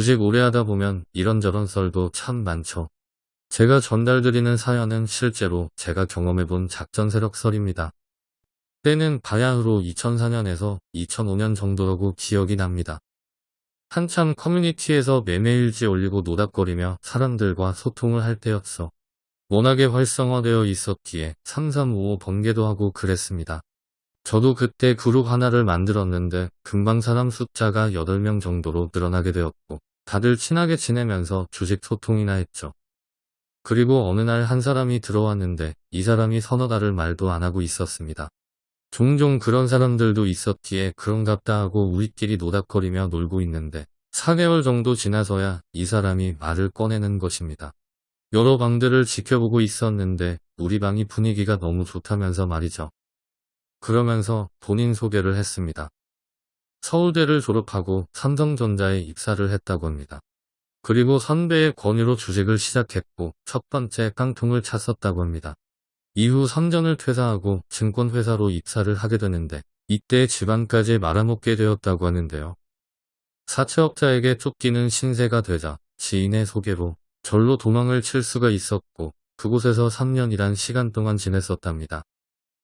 주식 오래 하다 보면 이런저런 썰도 참 많죠. 제가 전달드리는 사연은 실제로 제가 경험해본 작전 세력 썰입니다. 때는 바야흐로 2004년에서 2005년 정도라고 기억이 납니다. 한참 커뮤니티에서 매매일지 올리고 노닥거리며 사람들과 소통을 할 때였어. 워낙에 활성화되어 있었기에 3355 번개도 하고 그랬습니다. 저도 그때 그룹 하나를 만들었는데 금방 사람 숫자가 8명 정도로 늘어나게 되었고 다들 친하게 지내면서 주식 소통이나 했죠. 그리고 어느 날 한 사람이 들어왔는데 이 사람이 서너 달을 말도 안 하고 있었습니다. 종종 그런 사람들도 있었기에 그런갑다 하고 우리끼리 노닥거리며 놀고 있는데 4개월 정도 지나서야 이 사람이 말을 꺼내는 것입니다. 여러 방들을 지켜보고 있었는데 우리 방이 분위기가 너무 좋다면서 말이죠. 그러면서 본인 소개를 했습니다. 서울대를 졸업하고 삼성전자에 입사를 했다고 합니다. 그리고 선배의 권유로 주식을 시작했고 첫 번째 깡통을 찼었다고 합니다. 이후 삼전을 퇴사하고 증권회사로 입사를 하게 되는데 이때 집안까지 말아먹게 되었다고 하는데요. 사채업자에게 쫓기는 신세가 되자 지인의 소개로 절로 도망을 칠 수가 있었고 그곳에서 3년이란 시간 동안 지냈었답니다.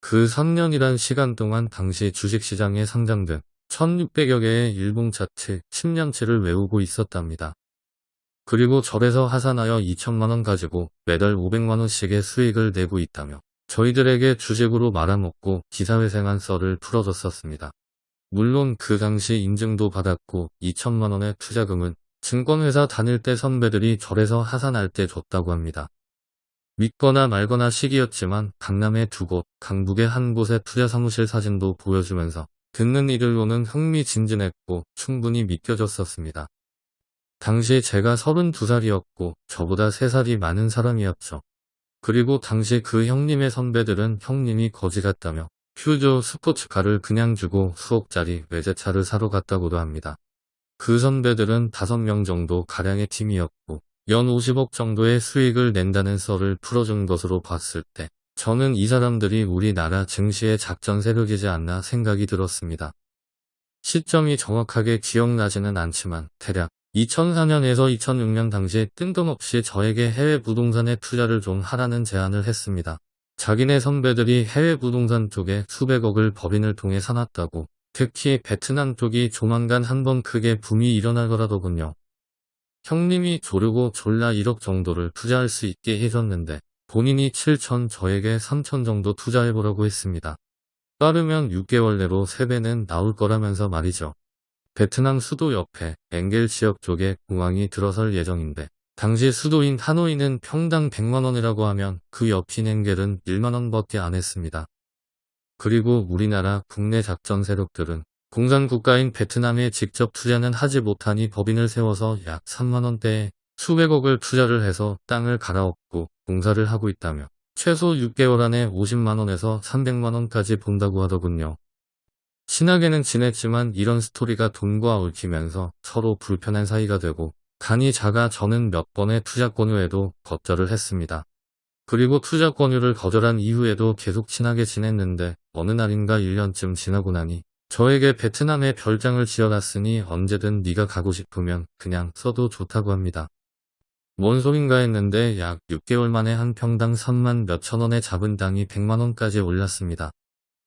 그 3년이란 시간 동안 당시 주식시장에 상장된 1600여 개의 일봉 차트 10년치를 외우고 있었답니다. 그리고 절에서 하산하여 2천만원 가지고 매달 500만원씩의 수익을 내고 있다며 저희들에게 주식으로 말아먹고 기사회생한 썰을 풀어줬었습니다. 물론 그 당시 인증도 받았고 2천만원의 투자금은 증권회사 다닐 때 선배들이 절에서 하산할 때 줬다고 합니다. 믿거나 말거나 시기였지만 강남의 두 곳, 강북의 한 곳의 투자 사무실 사진도 보여주면서 듣는 이들로는 흥미진진했고 충분히 믿겨졌었습니다. 당시 제가 32살이었고 저보다 3살이 많은 사람이었죠. 그리고 당시 그 형님의 선배들은 형님이 거지 같다며 퓨저 스포츠카를 그냥 주고 수억짜리 외제차를 사러 갔다고도 합니다. 그 선배들은 5명 정도 가량의 팀이었고 연 50억 정도의 수익을 낸다는 썰을 풀어준 것으로 봤을 때 저는 이 사람들이 우리나라 증시의 작전 세력이지 않나 생각이 들었습니다. 시점이 정확하게 기억나지는 않지만 대략 2004년에서 2006년 당시에 뜬금없이 저에게 해외 부동산에 투자를 좀 하라는 제안을 했습니다. 자기네 선배들이 해외 부동산 쪽에 수백억을 법인을 통해 사놨다고 특히 베트남 쪽이 조만간 한번 크게 붐이 일어날 거라더군요. 형님이 조르고 졸라 1억 정도를 투자할 수 있게 해줬는데 본인이 7천 저에게 3천 정도 투자해보라고 했습니다. 빠르면 6개월 내로 3배는 나올 거라면서 말이죠. 베트남 수도 옆에 엥겔 지역 쪽에 공항이 들어설 예정인데 당시 수도인 하노이는 평당 100만원이라고 하면 그 옆인 엥겔은 1만원밖에 안 했습니다. 그리고 우리나라 국내 작전 세력들은 공산국가인 베트남에 직접 투자는 하지 못하니 법인을 세워서 약 3만원대에 수백억을 투자를 해서 땅을 갈아엎고 공사를 하고 있다며 최소 6개월 안에 50만원에서 300만원까지 본다고 하더군요. 친하게는 지냈지만 이런 스토리가 돈과 얽히면서 서로 불편한 사이가 되고 간이 작아 저는 몇 번의 투자 권유에도 거절을 했습니다. 그리고 투자 권유를 거절한 이후에도 계속 친하게 지냈는데 어느 날인가 1년쯤 지나고 나니 저에게 베트남에 별장을 지어놨으니 언제든 네가 가고 싶으면 그냥 써도 좋다고 합니다. 뭔 소린가 했는데 약 6개월 만에 한 평당 3만 몇천 원에 잡은 땅이 100만 원까지 올랐습니다.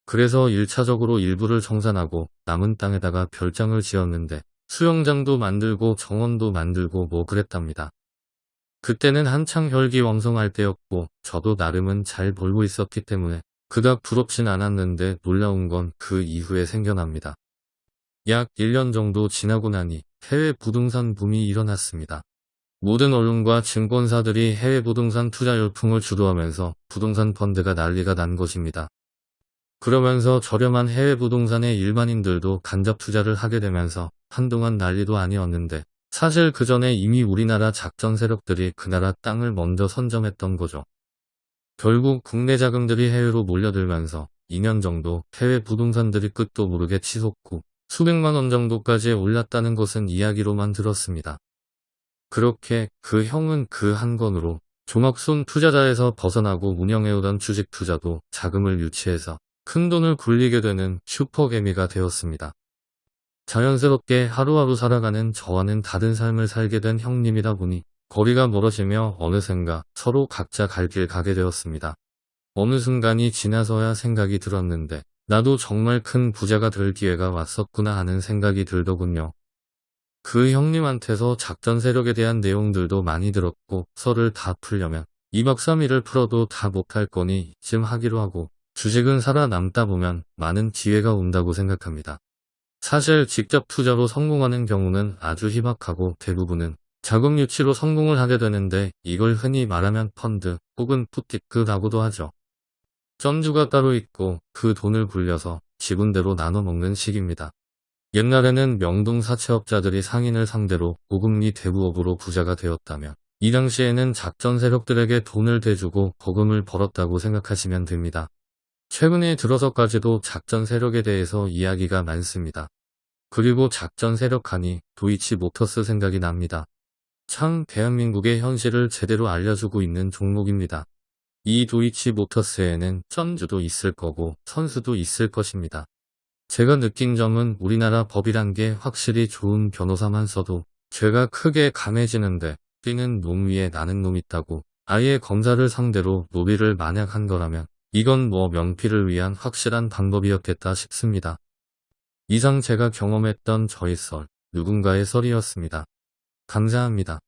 그래서 1차적으로 일부를 정산하고 남은 땅에다가 별장을 지었는데 수영장도 만들고 정원도 만들고 뭐 그랬답니다. 그때는 한창 혈기왕성할 때였고 저도 나름은 잘 벌고 있었기 때문에 그닥 부럽진 않았는데 놀라운 건 그 이후에 생겨납니다. 약 1년 정도 지나고 나니 해외 부동산 붐이 일어났습니다. 모든 언론과 증권사들이 해외 부동산 투자 열풍을 주도하면서 부동산 펀드가 난리가 난 것입니다. 그러면서 저렴한 해외 부동산에 일반인들도 간접 투자를 하게 되면서 한동안 난리도 아니었는데 사실 그 전에 이미 우리나라 작전 세력들이 그 나라 땅을 먼저 선점했던 거죠. 결국 국내 자금들이 해외로 몰려들면서 2년 정도 해외 부동산들이 끝도 모르게 치솟고 수백만 원 정도까지 올랐다는 것은 이야기로만 들었습니다. 그렇게 그 형은 그 한 건으로 조막손 투자자에서 벗어나고 운영해오던 주식 투자도 자금을 유치해서 큰 돈을 굴리게 되는 슈퍼개미가 되었습니다. 자연스럽게 하루하루 살아가는 저와는 다른 삶을 살게 된 형님이다 보니 거리가 멀어지며 어느샌가 서로 각자 갈 길 가게 되었습니다. 어느 순간이 지나서야 생각이 들었는데 나도 정말 큰 부자가 될 기회가 왔었구나 하는 생각이 들더군요. 그 형님한테서 작전 세력에 대한 내용들도 많이 들었고 설을 다 풀려면 2박 3일을 풀어도 다 못할 거니 이쯤 하기로 하고 주식은 살아남다 보면 많은 기회가 온다고 생각합니다. 사실 직접 투자로 성공하는 경우는 아주 희박하고 대부분은 자금 유치로 성공을 하게 되는데 이걸 흔히 말하면 펀드 혹은 푸티크라고도 하죠. 점주가 따로 있고 그 돈을 굴려서 지분대로 나눠 먹는 식입니다. 옛날에는 명동 사채업자들이 상인을 상대로 고금리 대부업으로 부자가 되었다면 이 당시에는 작전 세력들에게 돈을 대주고 거금을 벌었다고 생각하시면 됩니다. 최근에 들어서까지도 작전 세력에 대해서 이야기가 많습니다. 그리고 작전 세력 하니 도이치 모터스 생각이 납니다. 참 대한민국의 현실을 제대로 알려주고 있는 종목입니다. 이 도이치 모터스에는 전주도 있을 거고 선수도 있을 것입니다. 제가 느낀 점은 우리나라 법이란 게 확실히 좋은 변호사만 써도 죄가 크게 감해지는데 뛰는 놈 위에 나는 놈 있다고 아예 검사를 상대로 노비를 만약 한 거라면 이건 뭐 명피를 위한 확실한 방법이었겠다 싶습니다. 이상 제가 경험했던 저의 썰, 누군가의 썰이었습니다. 감사합니다.